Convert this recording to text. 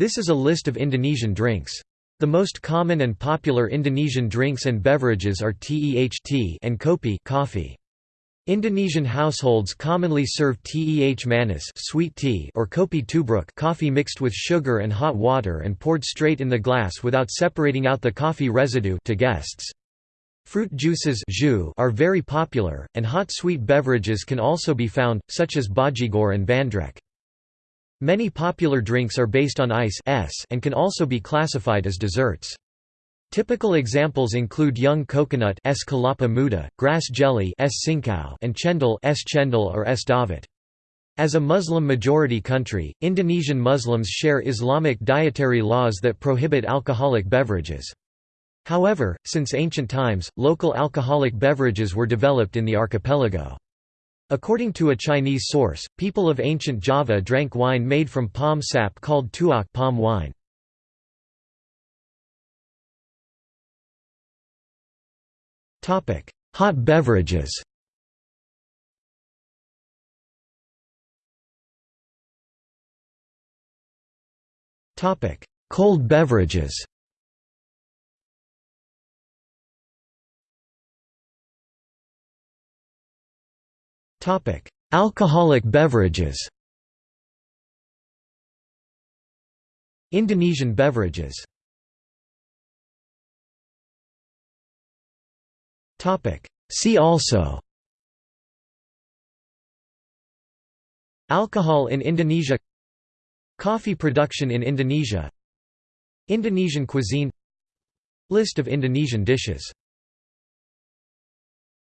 This is a list of Indonesian drinks. The most common and popular Indonesian drinks and beverages are teh and kopi coffee. Indonesian households commonly serve teh manis sweet tea or kopi tubruk coffee mixed with sugar and hot water and poured straight in the glass without separating out the coffee residue to guests. Fruit juices are very popular, and hot sweet beverages can also be found, such as bajigor and bandrek. Many popular drinks are based on ice and can also be classified as desserts. Typical examples include young coconut es muda, grass jelly es and chendol es chendol or es dawet. As a Muslim-majority country, Indonesian Muslims share Islamic dietary laws that prohibit alcoholic beverages. However, since ancient times, local alcoholic beverages were developed in the archipelago. According to a Chinese source, people of ancient Java drank wine made from palm sap called tuak palm wine. Hot beverages Cold beverages Alcoholic beverages. Indonesian beverages. Topic: See also. Alcohol in Indonesia. Coffee production in Indonesia. Indonesian cuisine. List of Indonesian dishes